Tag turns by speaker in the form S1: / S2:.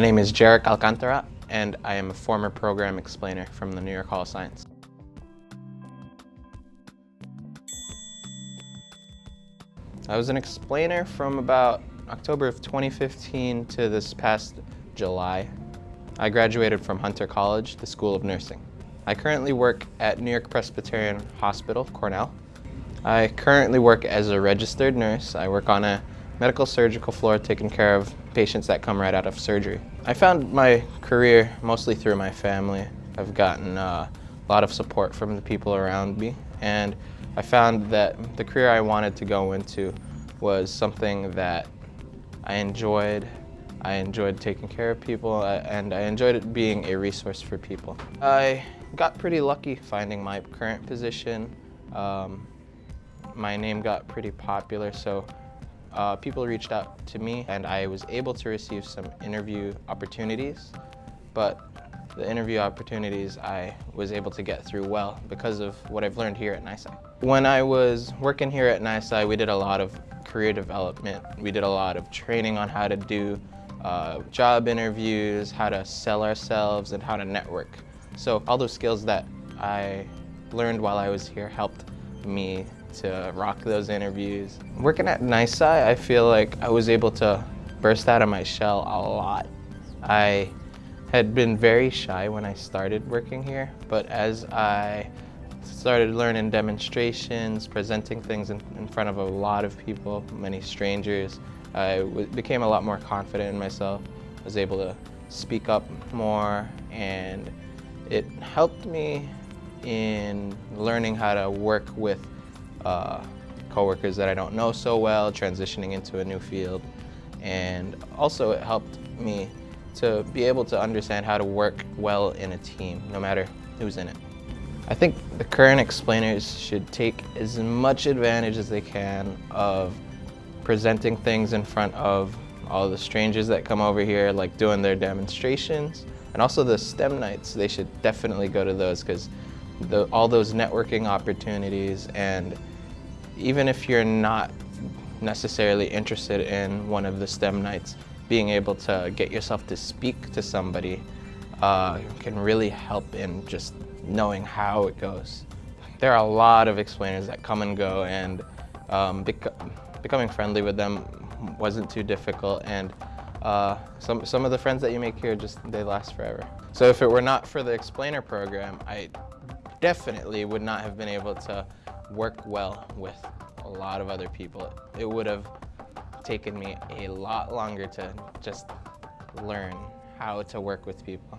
S1: My name is Jarek Alcantara, and I am a former program explainer from the New York Hall of Science. I was an explainer from about October of 2015 to this past July. I graduated from Hunter College, the School of Nursing. I currently work at New York Presbyterian Hospital, Cornell. I currently work as a registered nurse. I work on a medical surgical floor taking care of patients that come right out of surgery. I found my career mostly through my family. I've gotten uh, a lot of support from the people around me and I found that the career I wanted to go into was something that I enjoyed. I enjoyed taking care of people uh, and I enjoyed it being a resource for people. I got pretty lucky finding my current position. Um, my name got pretty popular so uh, people reached out to me and I was able to receive some interview opportunities but the interview opportunities I was able to get through well because of what I've learned here at NYSCI. When I was working here at NYSCI, we did a lot of career development. We did a lot of training on how to do uh, job interviews, how to sell ourselves, and how to network. So all those skills that I learned while I was here helped me to rock those interviews. Working at NYSCI, I feel like I was able to burst out of my shell a lot. I had been very shy when I started working here, but as I started learning demonstrations, presenting things in, in front of a lot of people, many strangers, I became a lot more confident in myself, I was able to speak up more, and it helped me in learning how to work with uh, coworkers that I don't know so well, transitioning into a new field. And also it helped me to be able to understand how to work well in a team, no matter who's in it. I think the current explainers should take as much advantage as they can of presenting things in front of all the strangers that come over here, like doing their demonstrations. And also the STEM nights, they should definitely go to those because all those networking opportunities and even if you're not necessarily interested in one of the STEM nights, being able to get yourself to speak to somebody uh, can really help in just knowing how it goes. There are a lot of explainers that come and go and um, bec becoming friendly with them wasn't too difficult and uh, some, some of the friends that you make here just, they last forever. So if it were not for the explainer program, I definitely would not have been able to work well with a lot of other people. It would have taken me a lot longer to just learn how to work with people.